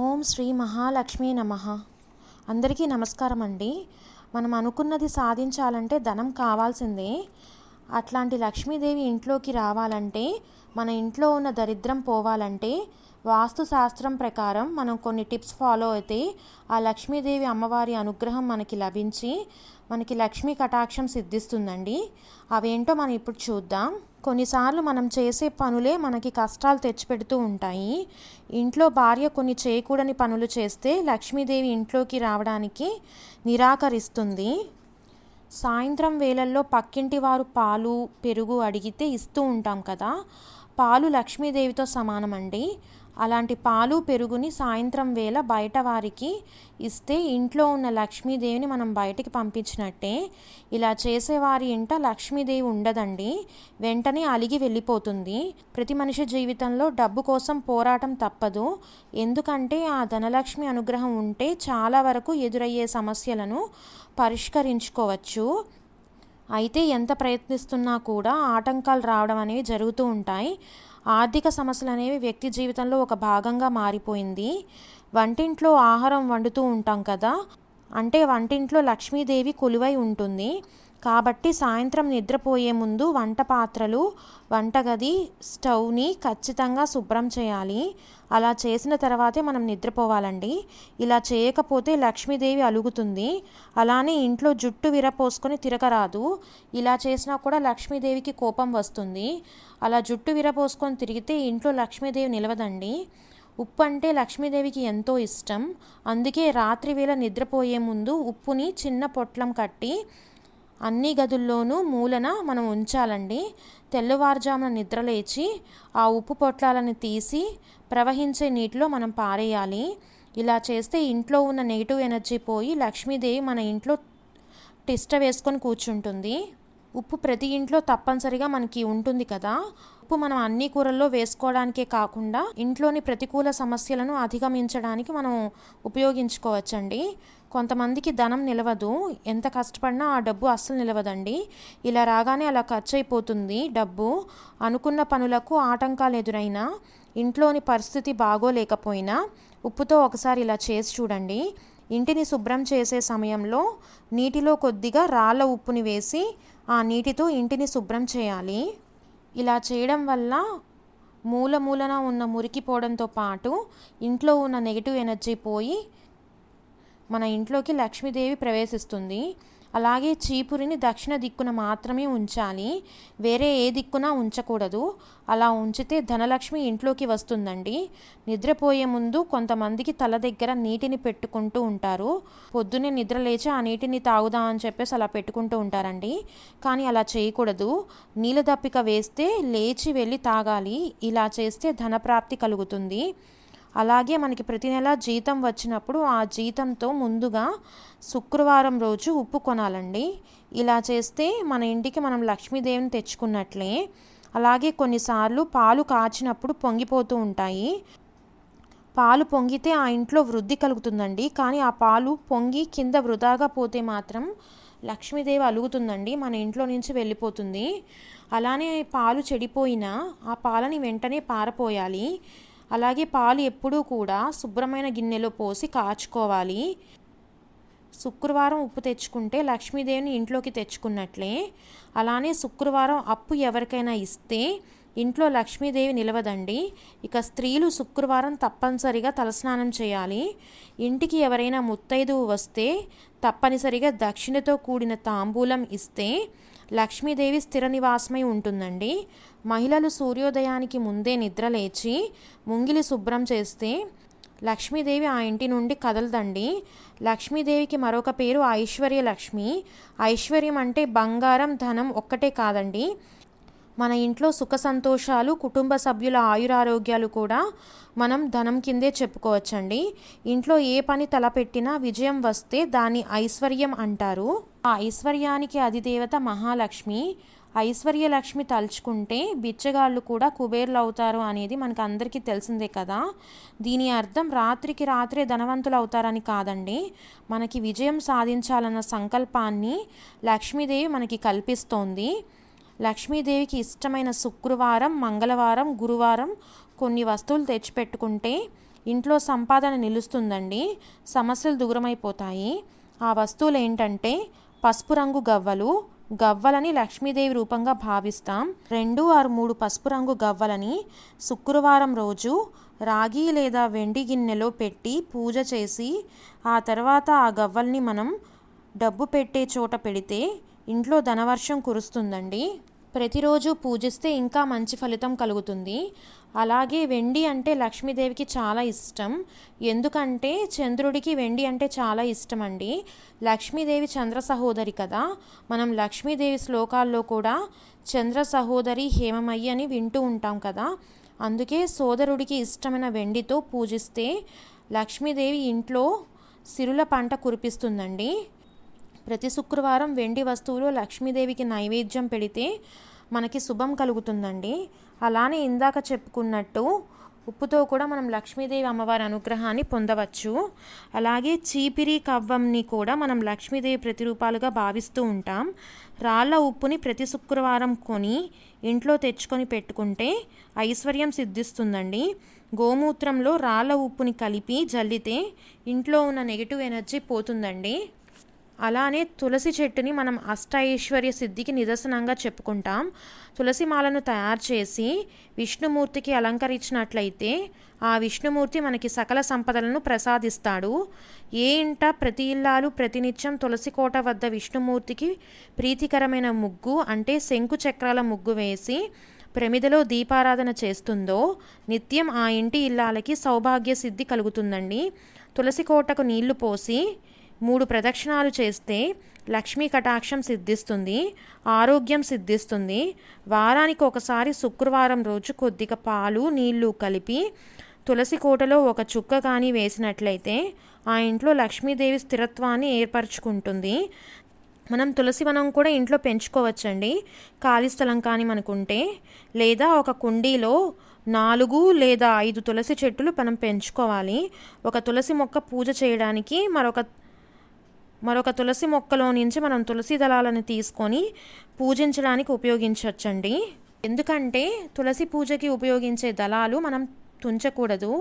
ఓం శ్రీ మహాలక్ష్మి నమ. అందరికీ నమస్కారం అండి. మనం అనుకున్నది సాధించాలంటే ధనం కావాల్సిందే. అట్లాంటి లక్ష్మీదేవి ఇంట్లోకి రావాలంటే మన ఇంట్లో ఉన్న దరిద్రం పోవాలంటే వాస్తు శాస్త్రం ప్రకారం మనం కొన్ని టిప్స్ ఫాలో అయితే ఆ లక్ష్మీదేవి అమ్మవారి అనుగ్రహం మనకి లభించి మనకి లక్ష్మీ కటాక్షం సిద్ధిస్తుందండి. అవేంటో మనం ఇప్పుడు చూద్దాం. కొన్నిసార్లు మనం చేసే పనులే మనకి కష్టాలు తెచ్చిపెడుతూ ఉంటాయి. ఇంట్లో భార్య కొన్ని చేయకూడని పనులు చేస్తే లక్ష్మీదేవి ఇంట్లోకి రావడానికి నిరాకరిస్తుంది. సాయంత్రం వేళల్లో పక్కింటి వారు పాలు పెరుగు అడిగితే ఇస్తూ ఉంటాం కదా. పాలు లక్ష్మీదేవితో సమానమండి. అలాంటి పాలు పెరుగుని సాయంత్రం వేళ బయట వారికి ఇస్తే ఇంట్లో ఉన్న లక్ష్మీదేవిని మనం బయటికి పంపించినట్టే. ఇలా చేసేవారి ఇంట లక్ష్మీదేవి ఉండదండి. వెంటనే అలిగి వెళ్ళిపోతుంది. ప్రతి మనిషి జీవితంలో డబ్బు కోసం పోరాటం తప్పదు. ఎందుకంటే ఆ ధనలక్ష్మి అనుగ్రహం ఉంటే చాలా వరకు ఎదురయ్యే సమస్యలను పరిష్కరించుకోవచ్చు. అయితే ఎంత ప్రయత్నిస్తున్నా కూడా ఆటంకాలు రావడం అనేవి జరుగుతూ ఉంటాయి. ఆర్థిక సమస్యలు అనేవి వ్యక్తి జీవితంలో ఒక భాగంగా మారిపోయింది. వంటింట్లో ఆహారం వండుతూ ఉంటాం కదా. అంటే వంటింట్లో లక్ష్మీదేవి కొలువై ఉంటుంది. కాబట్టి సాయంత్రం నిద్రపోయే ముందు వంట పాత్రలు వంటగది స్టవ్ని ఖచ్చితంగా శుభ్రం చేయాలి. అలా చేసిన తర్వాతే మనం నిద్రపోవాలండి. ఇలా చేయకపోతే లక్ష్మీదేవి అలుగుతుంది. అలానే ఇంట్లో జుట్టు విరపోసుకొని తిరగరాదు. ఇలా చేసినా కూడా లక్ష్మీదేవికి కోపం వస్తుంది. అలా జుట్టు విరపోసుకొని తిరిగితే ఇంట్లో లక్ష్మీదేవి నిలవదండి. ఉప్పు అంటే లక్ష్మీదేవికి ఎంతో ఇష్టం. అందుకే రాత్రి వేళ నిద్రపోయే ముందు ఉప్పుని చిన్న పొట్లం కట్టి అన్ని గదుల్లోనూ మూలన మనం ఉంచాలండి. తెల్లవారుజామున నిద్రలేచి ఆ ఉప్పు పొట్లాలను తీసి ప్రవహించే నీటిలో మనం పారేయాలి. ఇలా చేస్తే ఇంట్లో ఉన్న నెగిటివ్ ఎనర్జీ పోయి లక్ష్మీదేవి మన ఇంట్లో టిష్ట వేసుకొని కూర్చుంటుంది. ఉప్పు ప్రతి ఇంట్లో తప్పనిసరిగా మనకి ఉంటుంది కదా. ఉప్పు మనం అన్ని కూరల్లో వేసుకోవడానికే కాకుండా ఇంట్లోని ప్రతికూల సమస్యలను అధిగమించడానికి మనం ఉపయోగించుకోవచ్చండి. కొంతమందికి ధనం నిలవదు. ఎంత కష్టపడినా ఆ డబ్బు అస్సలు నిలవదండి. ఇలా రాగానే అలా ఖర్చు అయిపోతుంది డబ్బు. అనుకున్న పనులకు ఆటంకాలు ఎదురైనా ఇంట్లోని పరిస్థితి బాగోలేకపోయినా ఉప్పుతో ఒకసారి ఇలా చేసి చూడండి. ఇంటిని శుభ్రం చేసే సమయంలో నీటిలో కొద్దిగా రాళ్ళ ఉప్పుని వేసి ఆ నీటితో ఇంటిని శుభ్రం చేయాలి. ఇలా చేయడం వల్ల మూల మూలన ఉన్న మురికి పోవడంతో పాటు ఇంట్లో ఉన్న నెగిటివ్ ఎనర్జీ పోయి మన ఇంట్లోకి లక్ష్మీదేవి ప్రవేశిస్తుంది. అలాగే చీపురిని దక్షిణ దిక్కున మాత్రమే ఉంచాలి. వేరే ఏ దిక్కున ఉంచకూడదు. అలా ఉంచితే ధనలక్ష్మి ఇంట్లోకి వస్తుందండి. నిద్రపోయే ముందు కొంతమందికి తల దగ్గర నీటిని పెట్టుకుంటూ ఉంటారు. పొద్దున్నే నిద్ర లేచి ఆ నీటిని తాగుదాం అని చెప్పేసి అలా పెట్టుకుంటూ ఉంటారండి. కానీ అలా చేయకూడదు. నీళ్ళ దప్పిక వేస్తే లేచి వెళ్ళి తాగాలి. ఇలా చేస్తే ధనప్రాప్తి కలుగుతుంది. అలాగే మనకి ప్రతి నెల జీతం వచ్చినప్పుడు ఆ జీతంతో ముందుగా శుక్రవారం రోజు ఉప్పు కొనాలండి. ఇలా చేస్తే మన ఇంటికి మనం లక్ష్మీదేవిని తెచ్చుకున్నట్లే. అలాగే కొన్నిసార్లు పాలు కాచినప్పుడు పొంగిపోతూ ఉంటాయి. పాలు పొంగితే ఆ ఇంట్లో వృద్ధి కలుగుతుందండి. కానీ ఆ పాలు పొంగి కింద వృధాగా పోతే మాత్రం లక్ష్మీదేవి అలుగుతుందండి. మన ఇంట్లో నుంచి వెళ్ళిపోతుంది. అలానే పాలు చెడిపోయినా ఆ పాలని వెంటనే పారపోయాలి. అలాగే పాలు ఎప్పుడూ కూడా శుభ్రమైన గిన్నెలో పోసి కాచుకోవాలి. శుక్రవారం ఉప్పు తెచ్చుకుంటే లక్ష్మీదేవిని ఇంట్లోకి తెచ్చుకున్నట్లే. అలానే శుక్రవారం అప్పు ఎవరికైనా ఇస్తే ఇంట్లో లక్ష్మీదేవి నిలవదండి. ఇక స్త్రీలు శుక్రవారం తప్పనిసరిగా తలస్నానం చేయాలి. ఇంటికి ఎవరైనా ముత్తైదువు వస్తే తప్పనిసరిగా దక్షిణతో కూడిన తాంబూలం ఇస్తే లక్ష్మీదేవి స్థిర నివాసమై ఉంటుందండి. మహిళలు సూర్యోదయానికి ముందే నిద్రలేచి ముంగిలి శుభ్రం చేస్తే లక్ష్మీదేవి ఆ ఇంటి నుండి కదలదండి. లక్ష్మీదేవికి మరొక పేరు ఐశ్వర్య లక్ష్మి ఐశ్వర్యం అంటే బంగారం ధనం ఒక్కటే కాదండి. మన ఇంట్లో సుఖ సంతోషాలు కుటుంబ సభ్యుల ఆయురారోగ్యాలు కూడా మనం ధనం కిందే చెప్పుకోవచ్చండి. ఇంట్లో ఏ పని తలపెట్టినా విజయం వస్తే దాన్ని ఐశ్వర్యం అంటారు. ఆ ఐశ్వర్యానికి అధిదేవత మహాలక్ష్మి. ఐశ్వర్యలక్ష్మి తలుచుకుంటే బిచ్చగాళ్ళు కూడా కుబేర్లు అవుతారు అనేది మనకు అందరికీ తెలిసిందే కదా. దీని అర్థం రాత్రికి రాత్రే ధనవంతులు అవుతారని కాదండి. మనకి విజయం సాధించాలన్న సంకల్పాన్ని లక్ష్మీదేవి మనకి కల్పిస్తోంది. లక్ష్మీదేవికి ఇష్టమైన శుక్రవారం మంగళవారం గురువారం కొన్ని వస్తువులు తెచ్చిపెట్టుకుంటే ఇంట్లో సంపాదన నిలుస్తుందండి. సమస్యలు దూరమైపోతాయి. ఆ వస్తువులు ఏంటంటే పసుపు రంగు గవ్వలు గవ్వలని లక్ష్మీదేవి రూపంగా భావిస్తాం. రెండు ఆరు మూడు పసుపు రంగు గవ్వలని శుక్రవారం రోజు రాగి లేదా వెండి గిన్నెలో పెట్టి పూజ చేసి ఆ తర్వాత ఆ గవ్వల్ని మనం డబ్బు పెట్టే చోట పెడితే ఇంట్లో ధనవర్షం కురుస్తుందండి. ప్రతిరోజు పూజిస్తే ఇంకా మంచి ఫలితం కలుగుతుంది. అలాగే వెండి అంటే లక్ష్మీదేవికి చాలా ఇష్టం. ఎందుకంటే చంద్రుడికి వెండి అంటే చాలా ఇష్టం అండి లక్ష్మీదేవి చంద్ర సహోదరి కదా. మనం లక్ష్మీదేవి శ్లోకాల్లో కూడా చంద్ర సహోదరి హేమమయ్యి అని వింటూ ఉంటాం కదా. అందుకే సోదరుడికి ఇష్టమైన వెండితో పూజిస్తే లక్ష్మీదేవి ఇంట్లో సిరుల పంట కురిపిస్తుందండి. ప్రతి శుక్రవారం వెండి వస్తువులు లక్ష్మీదేవికి నైవేద్యం పెడితే మనకి శుభం కలుగుతుందండి. అలానే ఇందాక చెప్పుకున్నట్టు ఉప్పుతో కూడా మనం లక్ష్మీదేవి అమ్మవారి అనుగ్రహాన్ని పొందవచ్చు. అలాగే చీపిరి కవ్వంని కూడా మనం లక్ష్మీదేవి ప్రతిరూపాలుగా భావిస్తూ ఉంటాం. రాళ్ళ ఉప్పుని ప్రతి శుక్రవారం కొని ఇంట్లో తెచ్చుకొని పెట్టుకుంటే ఐశ్వర్యం సిద్ధిస్తుందండి. గోమూత్రంలో రాళ్ళ ఉప్పుని కలిపి జల్లితే ఇంట్లో ఉన్న నెగిటివ్ ఎనర్జీ పోతుందండి. అలానే తులసి చెట్టుని మనం అష్టైశ్వర్య సిద్ధికి నిదర్శనంగా చెప్పుకుంటాం. తులసి మాలను తయారు చేసి విష్ణుమూర్తికి అలంకరించినట్లయితే ఆ విష్ణుమూర్తి మనకి సకల సంపదలను ప్రసాదిస్తాడు. ఏ ఇంట ప్రతి ఇల్లాలు ప్రతినిత్యం తులసి కోట వద్ద విష్ణుమూర్తికి ప్రీతికరమైన ముగ్గు అంటే శంకు చక్రాల ముగ్గు వేసి ప్రమిదలో దీపారాధన చేస్తుందో నిత్యం ఆ ఇంటి ఇల్లాలకి సౌభాగ్య సిద్ధి కలుగుతుందండి. తులసి కోటకు నీళ్ళు పోసి మూడు ప్రదక్షిణాలు చేస్తే లక్ష్మీ కటాక్షం సిద్ధిస్తుంది ఆరోగ్యం సిద్ధిస్తుంది. వారానికి ఒకసారి శుక్రవారం రోజు కొద్దిగా పాలు నీళ్ళు కలిపి తులసి కోటలో ఒక చుక్క కానీ వేసినట్లయితే ఆ ఇంట్లో లక్ష్మీదేవి స్థిరత్వాన్ని ఏర్పరచుకుంటుంది. మనం తులసి వనం కూడా ఇంట్లో పెంచుకోవచ్చండి. ఖాళీ స్థలం కానీ మనకుంటే లేదా ఒక కుండీలో నాలుగు లేదా ఐదు తులసి చెట్టులు మనం పెంచుకోవాలి. ఒక తులసి మొక్క పూజ చేయడానికి మరొక మరొక తులసి మొక్కలో నుంచి మనం తులసి దళాలను తీసుకొని పూజించడానికి ఉపయోగించవచ్చండి. ఎందుకంటే తులసి పూజకి ఉపయోగించే దళాలు మనం తుంచకూడదు.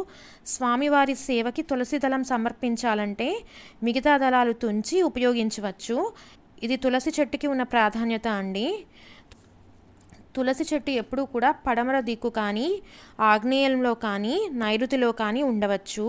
స్వామివారి సేవకి తులసి దళం సమర్పించాలంటే మిగతా దళాలు తుంచి ఉపయోగించవచ్చు. ఇది తులసి చెట్టుకి ఉన్న ప్రాధాన్యత అండి. తులసి చెట్టు ఎప్పుడూ కూడా పడమర దిక్కు కానీ ఆగ్నేయంలో కానీ నైరుతిలో కానీ ఉండవచ్చు.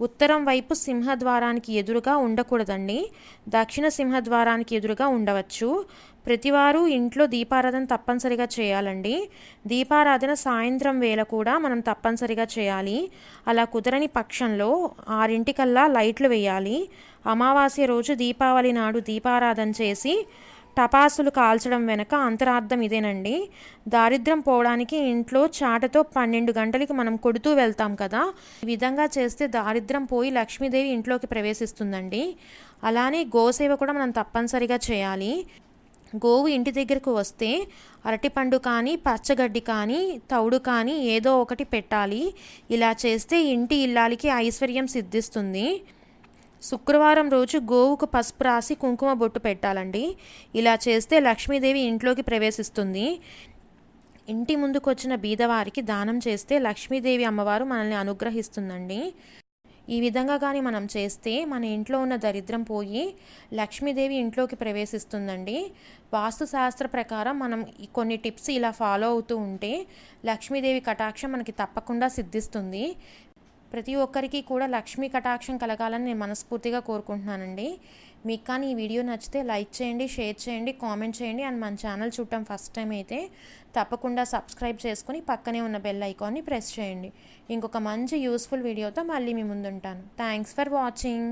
ఉత్తరం వైపు సింహద్వారానికి ఎదురుగా ఉండకూడదండి. దక్షిణ సింహద్వారానికి ఎదురుగా ఉండవచ్చు. ప్రతివారు ఇంట్లో దీపారాధన తప్పనిసరిగా చేయాలండి. దీపారాధన సాయంత్రం వేళ కూడా మనం తప్పనిసరిగా చేయాలి. అలా కుదరని పక్షంలో ఆరింటికల్లా లైట్లు వేయాలి. అమావాస్య రోజు దీపావళి నాడు దీపారాధన చేసి టపాసులు కాల్చడం వెనక అంతరార్థం ఇదేనండి. దారిద్ర్యం పోవడానికి ఇంట్లో చాటతో పన్నెండు గంటలకి మనం కొడుతూ వెళ్తాం కదా. ఈ విధంగా చేస్తే దారిద్రం పోయి లక్ష్మీదేవి ఇంట్లోకి ప్రవేశిస్తుందండి. అలానే గోసేవ కూడా మనం తప్పనిసరిగా చేయాలి. గోవు ఇంటి దగ్గరకు వస్తే అరటిపండు కానీ పచ్చగడ్డి కానీ తౌడు కానీ ఏదో ఒకటి పెట్టాలి. ఇలా చేస్తే ఇంటి ఇల్లాలికి ఐశ్వర్యం సిద్ధిస్తుంది. శుక్రవారం రోజు గోవుకు పసుపు రాసి కుంకుమ బొట్టు పెట్టాలండి. ఇలా చేస్తే లక్ష్మీదేవి ఇంట్లోకి ప్రవేశిస్తుంది. ఇంటి ముందుకు వచ్చిన బీదవారికి దానం చేస్తే లక్ష్మీదేవి అమ్మవారు మనల్ని అనుగ్రహిస్తుందండి. ఈ విధంగా కానీ మనం చేస్తే మన ఇంట్లో ఉన్న దరిద్రం పోయి లక్ష్మీదేవి ఇంట్లోకి ప్రవేశిస్తుందండి. వాస్తుశాస్త్ర ప్రకారం మనం కొన్ని టిప్స్ ఇలా ఫాలో అవుతూ ఉంటే లక్ష్మీదేవి కటాక్షం మనకి తప్పకుండా సిద్ధిస్తుంది. ప్రతి ఒక్కరికి కూడా లక్ష్మీ కటాక్షం కలగాలని నేను మనస్ఫూర్తిగా కోరుకుంటున్నానండి. మీకు కానీ ఈ వీడియో నచ్చితే లైక్ చేయండి షేర్ చేయండి కామెంట్ చేయండి అండ్ మన ఛానల్ చూడటం ఫస్ట్ టైం అయితే తప్పకుండా సబ్స్క్రైబ్ చేసుకుని పక్కనే ఉన్న బెల్ ఐకాన్ని ప్రెస్ చేయండి. ఇంకొక మంచి యూస్ఫుల్ వీడియోతో మళ్ళీ మీ ముందుంటాను. Thanks for watching.